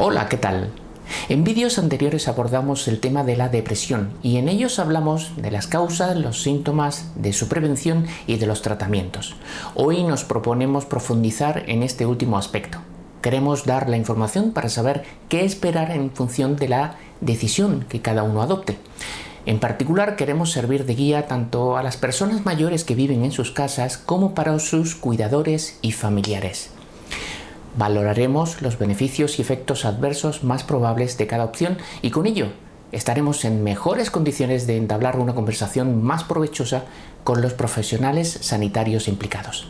Hola, ¿qué tal? En vídeos anteriores abordamos el tema de la depresión y en ellos hablamos de las causas, los síntomas, de su prevención y de los tratamientos. Hoy nos proponemos profundizar en este último aspecto. Queremos dar la información para saber qué esperar en función de la decisión que cada uno adopte. En particular queremos servir de guía tanto a las personas mayores que viven en sus casas como para sus cuidadores y familiares. Valoraremos los beneficios y efectos adversos más probables de cada opción y con ello estaremos en mejores condiciones de entablar una conversación más provechosa con los profesionales sanitarios implicados.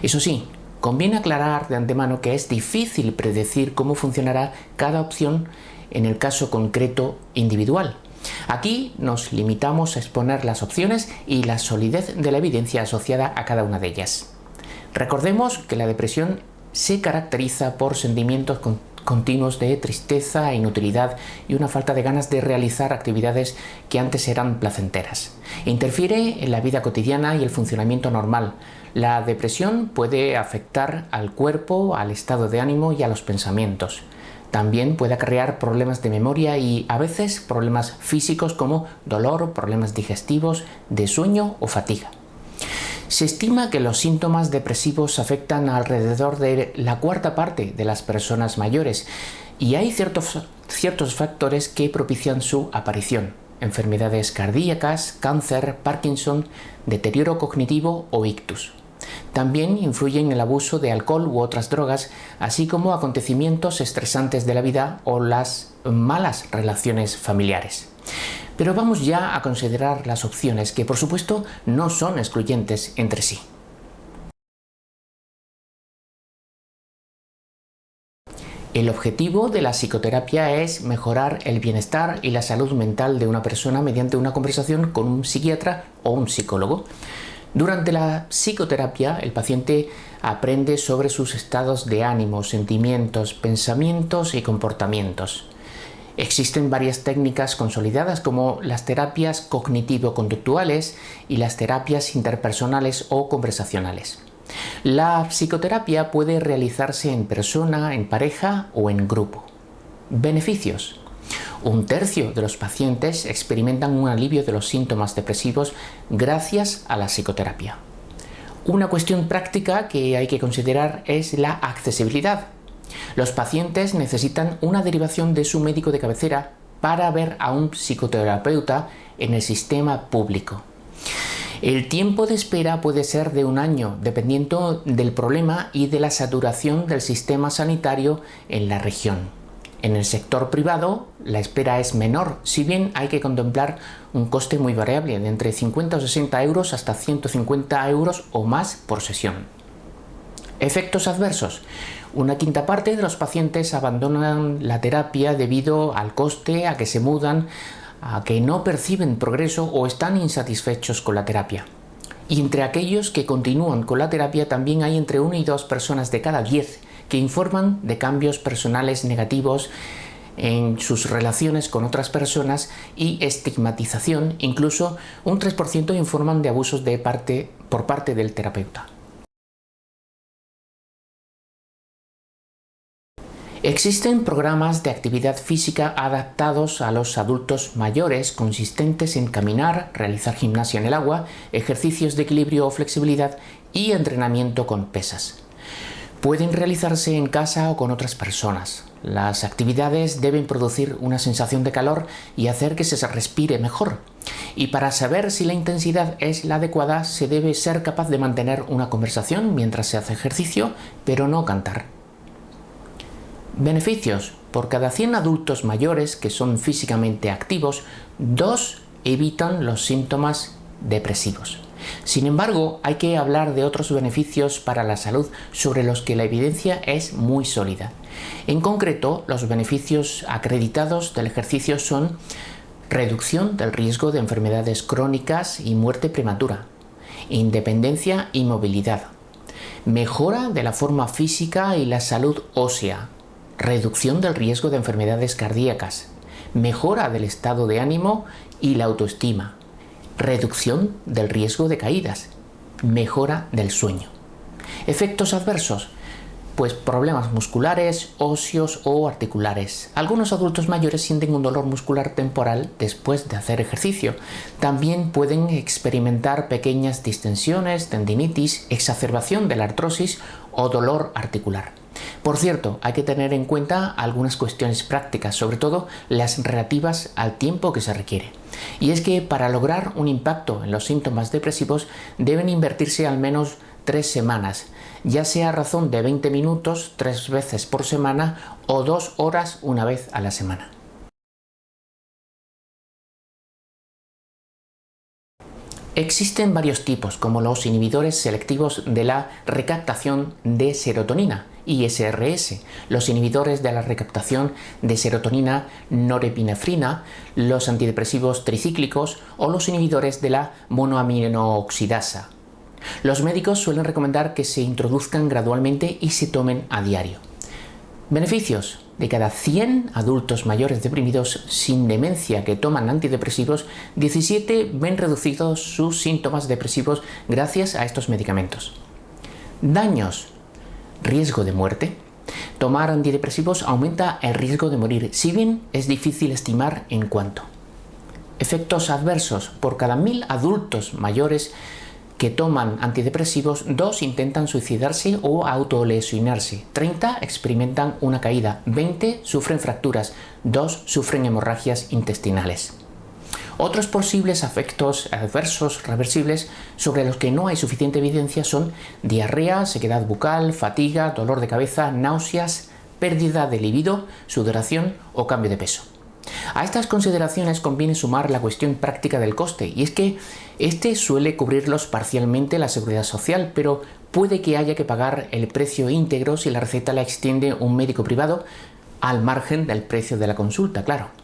Eso sí, conviene aclarar de antemano que es difícil predecir cómo funcionará cada opción en el caso concreto individual. Aquí nos limitamos a exponer las opciones y la solidez de la evidencia asociada a cada una de ellas. Recordemos que la depresión se caracteriza por sentimientos continuos de tristeza e inutilidad y una falta de ganas de realizar actividades que antes eran placenteras. Interfiere en la vida cotidiana y el funcionamiento normal. La depresión puede afectar al cuerpo, al estado de ánimo y a los pensamientos. También puede acarrear problemas de memoria y a veces problemas físicos como dolor, problemas digestivos, de sueño o fatiga. Se estima que los síntomas depresivos afectan alrededor de la cuarta parte de las personas mayores y hay ciertos, ciertos factores que propician su aparición. Enfermedades cardíacas, cáncer, Parkinson, deterioro cognitivo o ictus. También influyen el abuso de alcohol u otras drogas, así como acontecimientos estresantes de la vida o las malas relaciones familiares. Pero vamos ya a considerar las opciones que por supuesto no son excluyentes entre sí. El objetivo de la psicoterapia es mejorar el bienestar y la salud mental de una persona mediante una conversación con un psiquiatra o un psicólogo. Durante la psicoterapia, el paciente aprende sobre sus estados de ánimo, sentimientos, pensamientos y comportamientos. Existen varias técnicas consolidadas como las terapias cognitivo-conductuales y las terapias interpersonales o conversacionales. La psicoterapia puede realizarse en persona, en pareja o en grupo. Beneficios. Un tercio de los pacientes experimentan un alivio de los síntomas depresivos gracias a la psicoterapia. Una cuestión práctica que hay que considerar es la accesibilidad. Los pacientes necesitan una derivación de su médico de cabecera para ver a un psicoterapeuta en el sistema público. El tiempo de espera puede ser de un año, dependiendo del problema y de la saturación del sistema sanitario en la región. En el sector privado, la espera es menor, si bien hay que contemplar un coste muy variable, de entre 50 o 60 euros hasta 150 euros o más por sesión. Efectos adversos. Una quinta parte de los pacientes abandonan la terapia debido al coste, a que se mudan, a que no perciben progreso o están insatisfechos con la terapia. Y entre aquellos que continúan con la terapia también hay entre 1 y 2 personas de cada 10 que informan de cambios personales negativos en sus relaciones con otras personas y estigmatización, incluso un 3% informan de abusos de parte, por parte del terapeuta. Existen programas de actividad física adaptados a los adultos mayores consistentes en caminar, realizar gimnasia en el agua, ejercicios de equilibrio o flexibilidad y entrenamiento con pesas. Pueden realizarse en casa o con otras personas. Las actividades deben producir una sensación de calor y hacer que se respire mejor. Y para saber si la intensidad es la adecuada se debe ser capaz de mantener una conversación mientras se hace ejercicio, pero no cantar. Beneficios. Por cada 100 adultos mayores que son físicamente activos, dos evitan los síntomas depresivos. Sin embargo, hay que hablar de otros beneficios para la salud sobre los que la evidencia es muy sólida. En concreto, los beneficios acreditados del ejercicio son reducción del riesgo de enfermedades crónicas y muerte prematura, independencia y movilidad, mejora de la forma física y la salud ósea, reducción del riesgo de enfermedades cardíacas, mejora del estado de ánimo y la autoestima, reducción del riesgo de caídas, mejora del sueño. Efectos adversos. pues problemas musculares, óseos o articulares. Algunos adultos mayores sienten un dolor muscular temporal después de hacer ejercicio. También pueden experimentar pequeñas distensiones, tendinitis, exacerbación de la artrosis o dolor articular. Por cierto, hay que tener en cuenta algunas cuestiones prácticas, sobre todo las relativas al tiempo que se requiere. Y es que para lograr un impacto en los síntomas depresivos deben invertirse al menos tres semanas, ya sea a razón de 20 minutos tres veces por semana o dos horas una vez a la semana. Existen varios tipos, como los inhibidores selectivos de la recaptación de serotonina, ISRS, los inhibidores de la recaptación de serotonina norepinefrina, los antidepresivos tricíclicos o los inhibidores de la monoaminooxidasa. Los médicos suelen recomendar que se introduzcan gradualmente y se tomen a diario. Beneficios. De cada 100 adultos mayores deprimidos sin demencia que toman antidepresivos, 17 ven reducidos sus síntomas depresivos gracias a estos medicamentos. Daños. Riesgo de muerte. Tomar antidepresivos aumenta el riesgo de morir, si bien es difícil estimar en cuánto. Efectos adversos. Por cada mil adultos mayores que toman antidepresivos, dos intentan suicidarse o autolesionarse, 30 experimentan una caída, 20 sufren fracturas, 2 sufren hemorragias intestinales. Otros posibles efectos adversos reversibles sobre los que no hay suficiente evidencia son diarrea, sequedad bucal, fatiga, dolor de cabeza, náuseas, pérdida de libido, sudoración o cambio de peso. A estas consideraciones conviene sumar la cuestión práctica del coste, y es que este suele cubrirlos parcialmente la seguridad social, pero puede que haya que pagar el precio íntegro si la receta la extiende un médico privado, al margen del precio de la consulta, claro.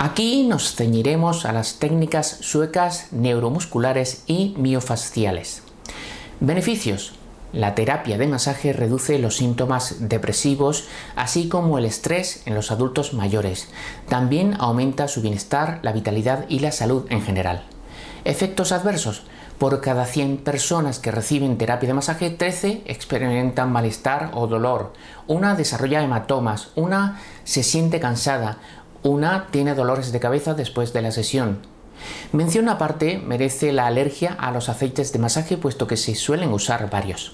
Aquí nos ceñiremos a las técnicas suecas neuromusculares y miofasciales. Beneficios. La terapia de masaje reduce los síntomas depresivos, así como el estrés en los adultos mayores. También aumenta su bienestar, la vitalidad y la salud en general. Efectos adversos. Por cada 100 personas que reciben terapia de masaje, 13 experimentan malestar o dolor. Una desarrolla hematomas, una se siente cansada, una tiene dolores de cabeza después de la sesión. Mención aparte merece la alergia a los aceites de masaje puesto que se suelen usar varios.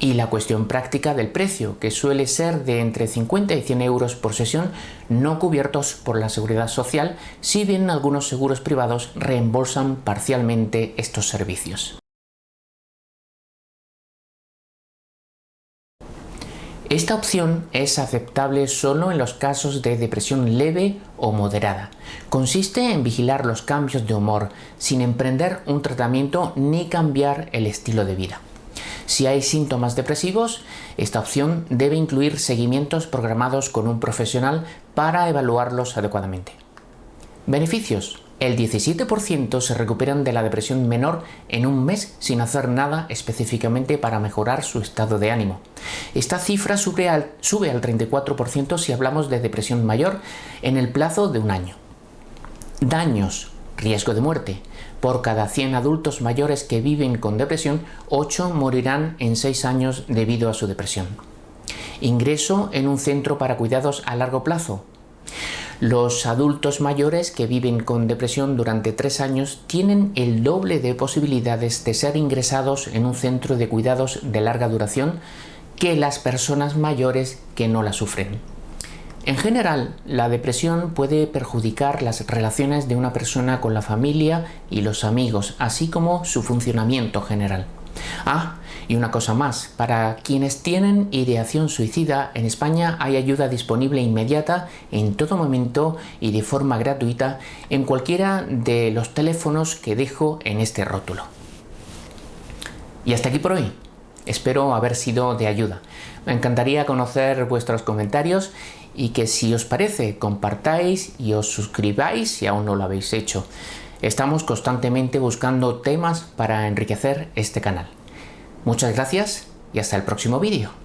Y la cuestión práctica del precio, que suele ser de entre 50 y 100 euros por sesión, no cubiertos por la seguridad social, si bien algunos seguros privados reembolsan parcialmente estos servicios. Esta opción es aceptable solo en los casos de depresión leve o moderada. Consiste en vigilar los cambios de humor sin emprender un tratamiento ni cambiar el estilo de vida. Si hay síntomas depresivos, esta opción debe incluir seguimientos programados con un profesional para evaluarlos adecuadamente. Beneficios. El 17% se recuperan de la depresión menor en un mes sin hacer nada específicamente para mejorar su estado de ánimo. Esta cifra sube al, sube al 34% si hablamos de depresión mayor en el plazo de un año. Daños. Riesgo de muerte. Por cada 100 adultos mayores que viven con depresión, 8 morirán en 6 años debido a su depresión. Ingreso en un centro para cuidados a largo plazo. Los adultos mayores que viven con depresión durante tres años tienen el doble de posibilidades de ser ingresados en un centro de cuidados de larga duración que las personas mayores que no la sufren. En general, la depresión puede perjudicar las relaciones de una persona con la familia y los amigos, así como su funcionamiento general. Ah, y una cosa más, para quienes tienen ideación suicida, en España hay ayuda disponible inmediata en todo momento y de forma gratuita en cualquiera de los teléfonos que dejo en este rótulo. Y hasta aquí por hoy. Espero haber sido de ayuda. Me encantaría conocer vuestros comentarios y que si os parece compartáis y os suscribáis si aún no lo habéis hecho. Estamos constantemente buscando temas para enriquecer este canal. Muchas gracias y hasta el próximo vídeo.